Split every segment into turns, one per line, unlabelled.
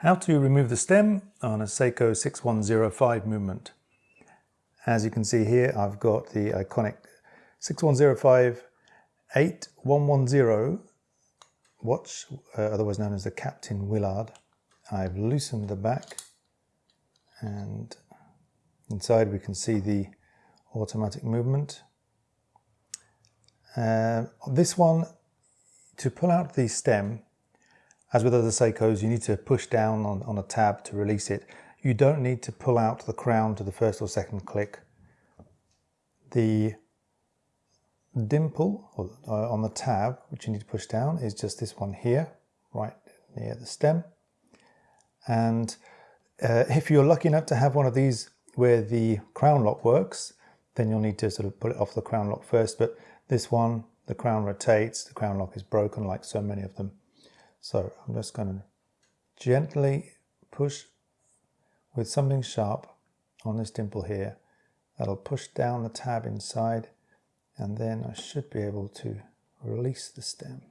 How to remove the stem on a Seiko 6105 movement. As you can see here, I've got the iconic 6105 8110 watch, uh, otherwise known as the Captain Willard. I've loosened the back and inside we can see the automatic movement. Uh, this one, to pull out the stem, as with other Seikos, you need to push down on, on a tab to release it. You don't need to pull out the crown to the first or second click. The dimple uh, on the tab, which you need to push down, is just this one here, right near the stem. And uh, if you're lucky enough to have one of these where the crown lock works, then you'll need to sort of pull it off the crown lock first. But this one, the crown rotates, the crown lock is broken like so many of them. So I'm just going to gently push with something sharp on this dimple here. That'll push down the tab inside and then I should be able to release the stem.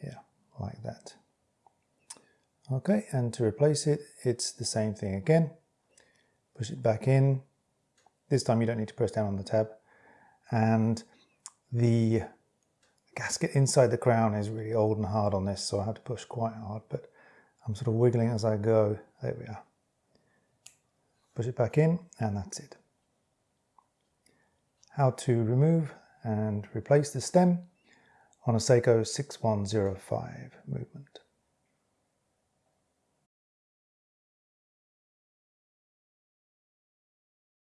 Yeah, like that. Okay, and to replace it, it's the same thing again. Push it back in. This time you don't need to press down on the tab. And the gasket inside the crown is really old and hard on this, so I have to push quite hard, but I'm sort of wiggling as I go. There we are. Push it back in, and that's it. How to remove and replace the stem on a Seiko 6105 movement.